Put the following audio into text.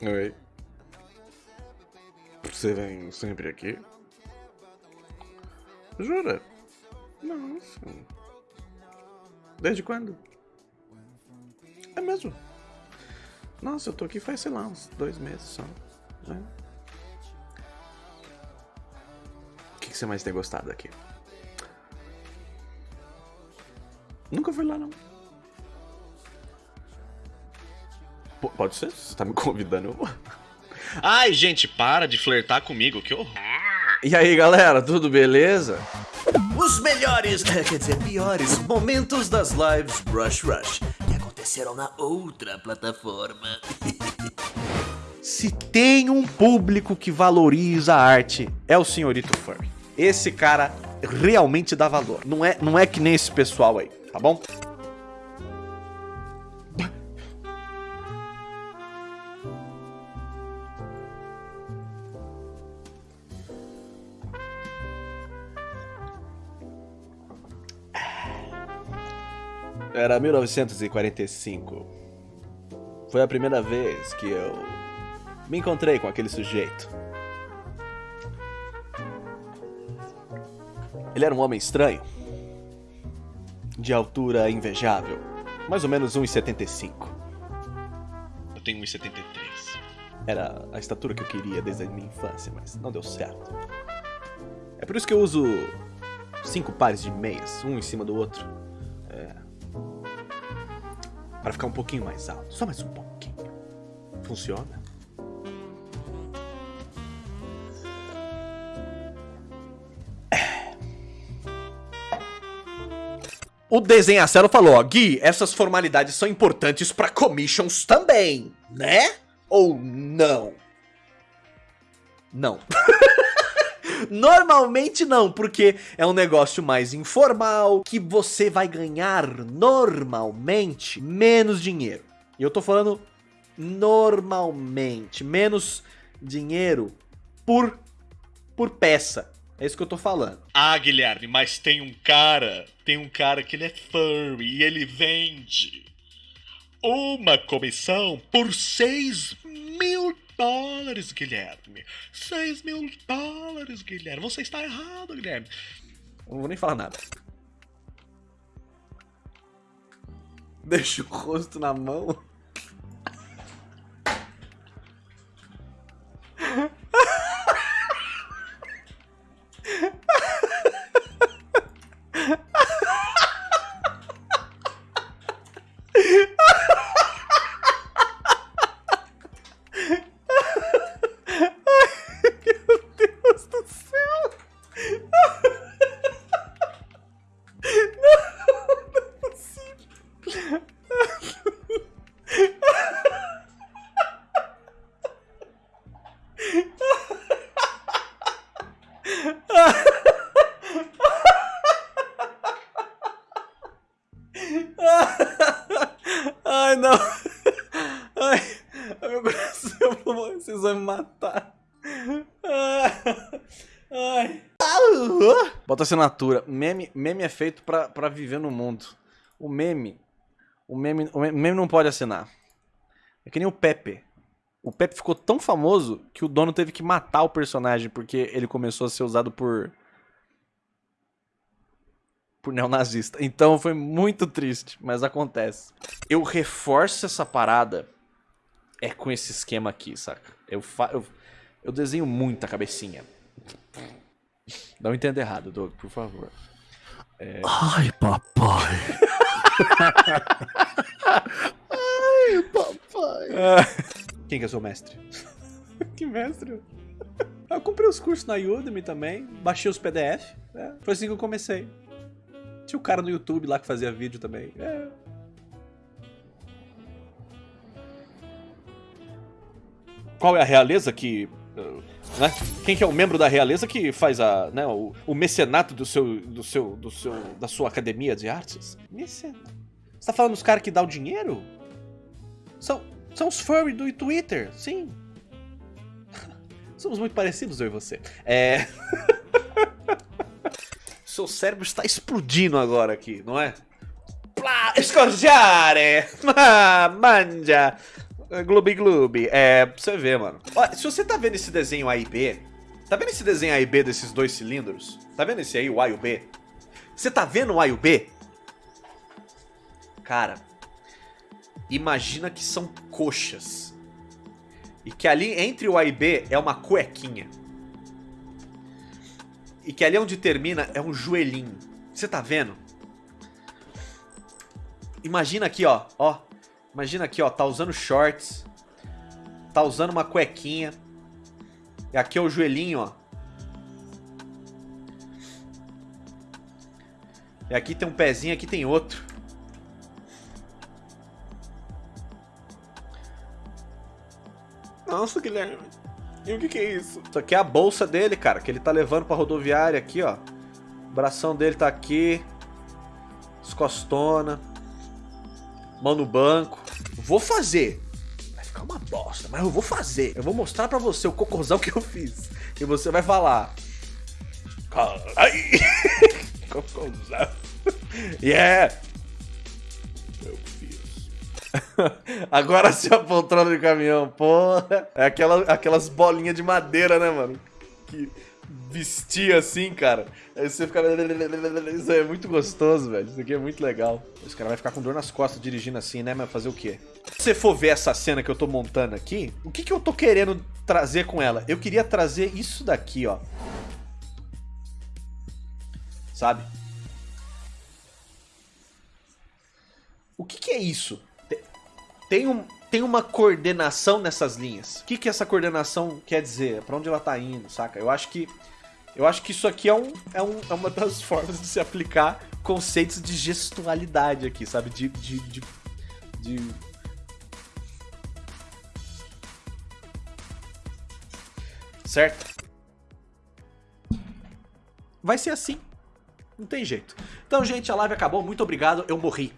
Oi. Você vem sempre aqui? Jura? Nossa. Desde quando? É mesmo? Nossa, eu tô aqui faz, sei lá, uns dois meses só. Né? O que, que você mais tem gostado aqui? Nunca fui lá, não. P pode ser? Você tá me convidando? Eu vou. Ai, gente, para de flertar comigo, que horror. E aí, galera, tudo beleza? Os melhores, quer dizer, piores momentos das lives Brush Rush que aconteceram na outra plataforma. Se tem um público que valoriza a arte, é o senhorito Furry. Esse cara realmente dá valor. Não é, não é que nem esse pessoal aí, tá bom? Era 1945. Foi a primeira vez que eu me encontrei com aquele sujeito. Ele era um homem estranho, de altura invejável, mais ou menos 1,75. Eu tenho 1,73. Era a estatura que eu queria desde a minha infância, mas não deu certo. É por isso que eu uso cinco pares de meias, um em cima do outro. É... Para ficar um pouquinho mais alto, só mais um pouquinho. Funciona? O desenhacelo falou, ó, Gui, essas formalidades são importantes para commissions também, né? Ou não? Não. Normalmente não, porque é um negócio mais informal, que você vai ganhar normalmente menos dinheiro. E eu tô falando normalmente, menos dinheiro por, por peça. É isso que eu tô falando. Ah, Guilherme, mas tem um cara, tem um cara que ele é furry e ele vende uma comissão por 6 mil dólares, Guilherme. 6 mil dólares, Guilherme. Você está errado, Guilherme. Eu não vou nem falar nada. Deixa o rosto na mão. Ai, não. Ai, meu coração, vocês vão me matar. Ai. Bota assinatura. Meme, meme é feito pra, pra viver no mundo. O meme, o meme, o meme não pode assinar. É que nem o Pepe. O Pepe ficou tão famoso que o dono teve que matar o personagem porque ele começou a ser usado por por neonazista. Então foi muito triste, mas acontece. Eu reforço essa parada é com esse esquema aqui, saca? Eu, fa eu, eu desenho muita cabecinha. Não entenda errado, Doug, por favor. É... Ai, papai. Ai, papai. Quem que é seu mestre? que mestre? Eu comprei os cursos na Udemy também, baixei os PDF. É, foi assim que eu comecei. Tinha o cara no YouTube lá que fazia vídeo também. É. Qual é a realeza que... Né? Quem que é o membro da realeza que faz a, né, o, o mecenato do seu, do seu, do seu, da sua academia de artes? Mecenato. Você tá falando dos caras que dá o dinheiro? São, são os furry do Twitter, sim. Somos muito parecidos, eu e você. É... Seu cérebro está explodindo agora aqui, não é? Plá, escorgiare! Ah, manja! Gloob Gloob. É, pra você ver, mano. Se você tá vendo esse desenho A e B, tá vendo esse desenho A e B desses dois cilindros? Tá vendo esse aí, o A e o B? Você tá vendo o A e o B? Cara, imagina que são coxas. E que ali entre o A e B é uma cuequinha. E que ali onde termina é um joelhinho. Você tá vendo? Imagina aqui, ó. Ó. Imagina aqui, ó. Tá usando shorts. Tá usando uma cuequinha. E aqui é o joelhinho, ó. E aqui tem um pezinho, aqui tem outro. Nossa, Guilherme. E o que, que é isso? Isso aqui é a bolsa dele, cara, que ele tá levando pra rodoviária aqui, ó. O bração dele tá aqui. Escostona. Mão no banco. Vou fazer. Vai ficar uma bosta, mas eu vou fazer. Eu vou mostrar pra você o cocôzão que eu fiz. E você vai falar. Ai! cocôzão. Yeah! Agora sim a poltrona de caminhão, porra. É aquela, aquelas bolinhas de madeira, né, mano? Que vestia assim, cara. Aí você fica. Isso é muito gostoso, velho. Isso aqui é muito legal. Esse cara vai ficar com dor nas costas dirigindo assim, né? Mas fazer o quê? Se você for ver essa cena que eu tô montando aqui, o que, que eu tô querendo trazer com ela? Eu queria trazer isso daqui, ó. Sabe? O que, que é isso? Te- Tem, um, tem uma coordenação nessas linhas. O que, que essa coordenação quer dizer? Pra onde ela tá indo, saca? Eu acho que. Eu acho que isso aqui é, um, é, um, é uma das formas de se aplicar conceitos de gestualidade aqui, sabe? De. de, de, de- Certo? Vai ser assim. Não tem jeito. Então, gente, a live acabou. Muito obrigado. Eu morri.